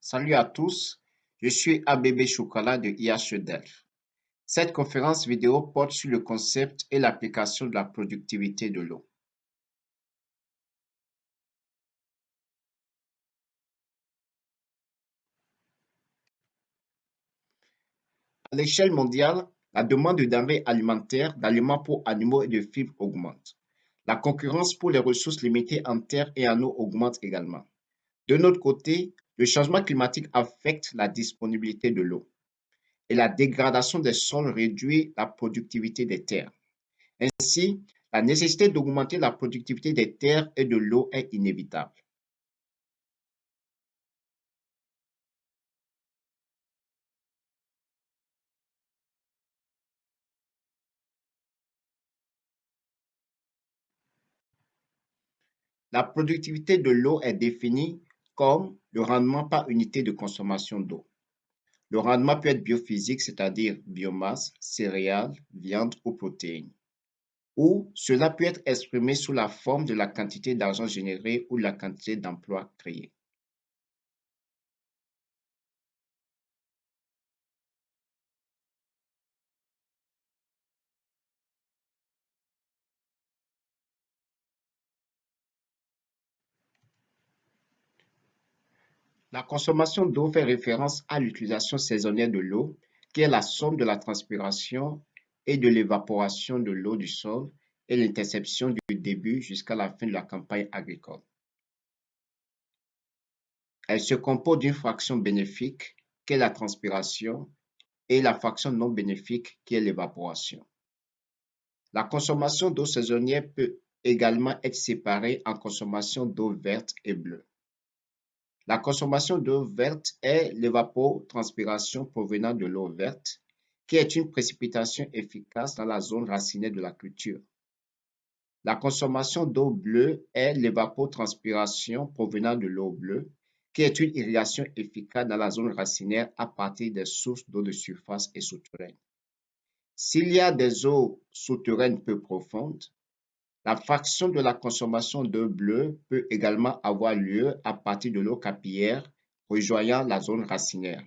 Salut à tous, je suis ABB Chocolat de IHE Delft. Cette conférence vidéo porte sur le concept et l'application de la productivité de l'eau. À l'échelle mondiale, la demande de denrées alimentaires, d'aliments pour animaux et de fibres augmente. La concurrence pour les ressources limitées en terre et en eau augmente également. De notre côté, le changement climatique affecte la disponibilité de l'eau et la dégradation des sols réduit la productivité des terres. Ainsi, la nécessité d'augmenter la productivité des terres et de l'eau est inévitable. La productivité de l'eau est définie comme le rendement par unité de consommation d'eau. Le rendement peut être biophysique, c'est-à-dire biomasse, céréales, viande ou protéines. Ou cela peut être exprimé sous la forme de la quantité d'argent généré ou la quantité d'emplois créés. La consommation d'eau fait référence à l'utilisation saisonnière de l'eau, qui est la somme de la transpiration et de l'évaporation de l'eau du sol et l'interception du début jusqu'à la fin de la campagne agricole. Elle se compose d'une fraction bénéfique, qui est la transpiration, et la fraction non bénéfique, qui est l'évaporation. La consommation d'eau saisonnière peut également être séparée en consommation d'eau verte et bleue. La consommation d'eau verte est l'évapotranspiration provenant de l'eau verte, qui est une précipitation efficace dans la zone racinaire de la culture. La consommation d'eau bleue est l'évapotranspiration provenant de l'eau bleue, qui est une irrigation efficace dans la zone racinaire à partir des sources d'eau de surface et souterraines. S'il y a des eaux souterraines peu profondes, la fraction de la consommation d'eau bleue peut également avoir lieu à partir de l'eau capillaire rejoignant la zone racinaire.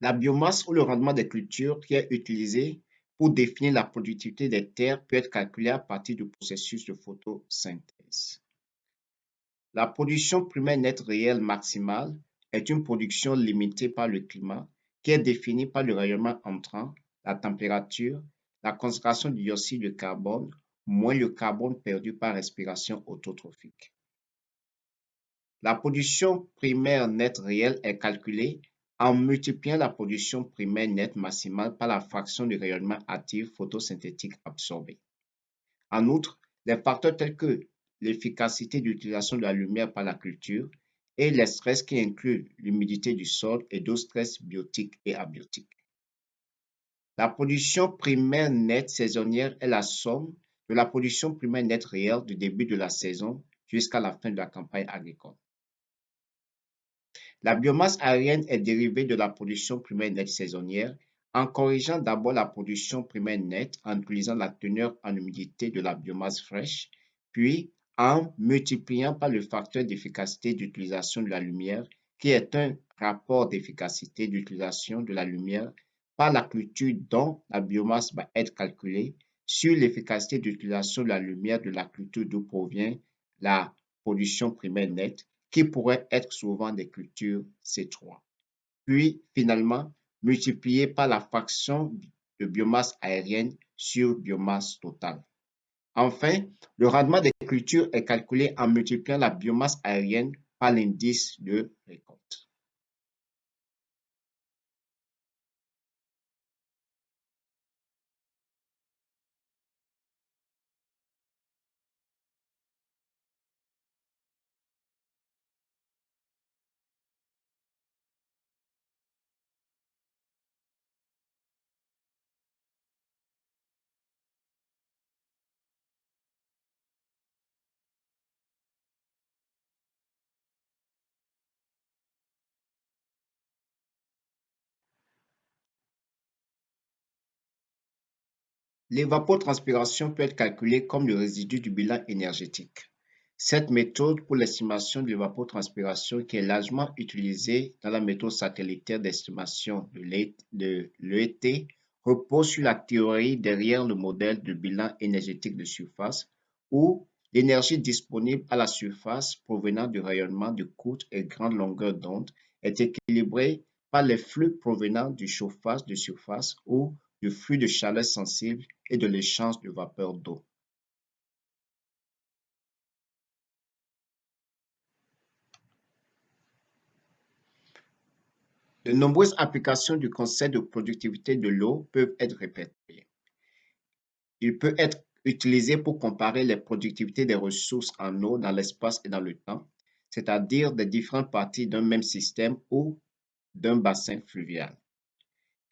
La biomasse ou le rendement des cultures qui est utilisé pour définir la productivité des terres peut être calculé à partir du processus de photosynthèse. La production primaire nette réelle maximale est une production limitée par le climat qui est définie par le rayonnement entrant, la température, la concentration du dioxyde de carbone, moins le carbone perdu par respiration autotrophique. La production primaire nette réelle est calculée en multipliant la production primaire nette maximale par la fraction du rayonnement actif photosynthétique absorbé. En outre, les facteurs tels que l'efficacité d'utilisation de la lumière par la culture, et les stress qui incluent l'humidité du sol et d'autres stress biotiques et abiotiques. La production primaire nette saisonnière est la somme de la production primaire nette réelle du début de la saison jusqu'à la fin de la campagne agricole. La biomasse aérienne est dérivée de la production primaire nette saisonnière en corrigeant d'abord la production primaire nette en utilisant la teneur en humidité de la biomasse fraîche, puis en multipliant par le facteur d'efficacité d'utilisation de la lumière, qui est un rapport d'efficacité d'utilisation de la lumière par la culture dont la biomasse va être calculée sur l'efficacité d'utilisation de la lumière de la culture d'où provient la production primaire nette, qui pourrait être souvent des cultures C3. Puis, finalement, multiplié par la fraction de biomasse aérienne sur biomasse totale. Enfin, le rendement des cultures est calculé en multipliant la biomasse aérienne par l'indice de récolte. L'évapotranspiration peut être calculée comme le résidu du bilan énergétique. Cette méthode pour l'estimation de l'évapotranspiration qui est largement utilisée dans la méthode satellitaire d'estimation de l'ET repose sur la théorie derrière le modèle de bilan énergétique de surface où l'énergie disponible à la surface provenant du rayonnement de courte et grande longueur d'onde est équilibrée par les flux provenant du chauffage de surface ou du flux de chaleur sensible et de l'échange de vapeur d'eau. De nombreuses applications du concept de productivité de l'eau peuvent être répétées. Il peut être utilisé pour comparer les productivités des ressources en eau dans l'espace et dans le temps, c'est-à-dire des différentes parties d'un même système ou d'un bassin fluvial.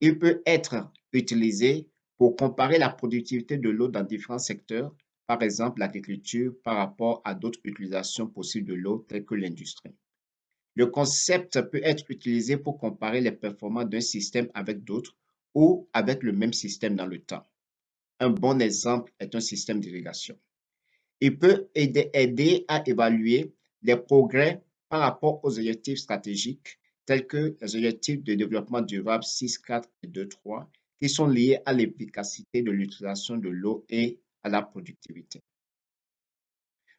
Il peut être utilisé pour comparer la productivité de l'eau dans différents secteurs, par exemple l'agriculture par rapport à d'autres utilisations possibles de l'eau telles que l'industrie. Le concept peut être utilisé pour comparer les performances d'un système avec d'autres ou avec le même système dans le temps. Un bon exemple est un système d'irrigation. Il peut aider, à évaluer les progrès par rapport aux objectifs stratégiques tels que les objectifs de développement durable 6, 4 et 2, 3 qui sont liés à l'efficacité de l'utilisation de l'eau et à la productivité.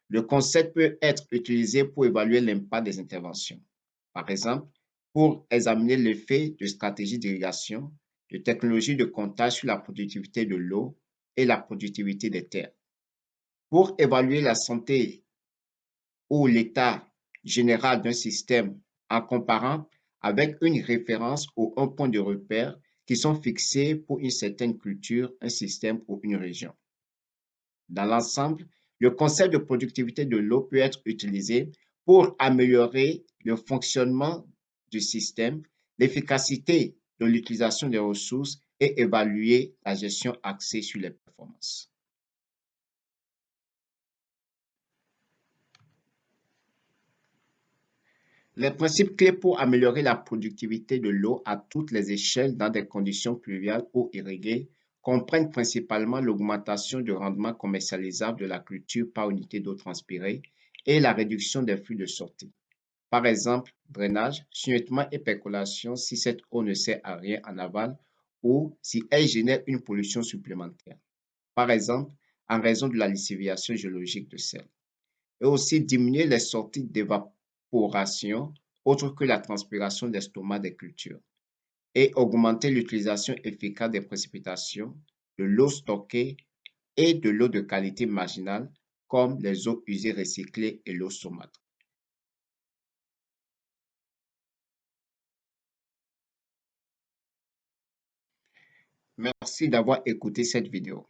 Le concept peut être utilisé pour évaluer l'impact des interventions. Par exemple, pour examiner l'effet de stratégies d'irrigation, de technologies de comptage sur la productivité de l'eau et la productivité des terres. Pour évaluer la santé ou l'état général d'un système en comparant avec une référence ou un point de repère qui sont fixés pour une certaine culture, un système ou une région. Dans l'ensemble, le concept de productivité de l'eau peut être utilisé pour améliorer le fonctionnement du système, l'efficacité de l'utilisation des ressources et évaluer la gestion axée sur les performances. Les principes clés pour améliorer la productivité de l'eau à toutes les échelles dans des conditions pluviales ou irriguées comprennent principalement l'augmentation du rendement commercialisable de la culture par unité d'eau transpirée et la réduction des flux de sortie. Par exemple, drainage, suintement et percolation si cette eau ne sert à rien en aval ou si elle génère une pollution supplémentaire. Par exemple, en raison de la lessiviation géologique de sel. Et aussi diminuer les sorties d'évaporation autre que la transpiration d'estomac des cultures et augmenter l'utilisation efficace des précipitations, de l'eau stockée et de l'eau de qualité marginale comme les eaux usées recyclées et l'eau saumâtre. Merci d'avoir écouté cette vidéo.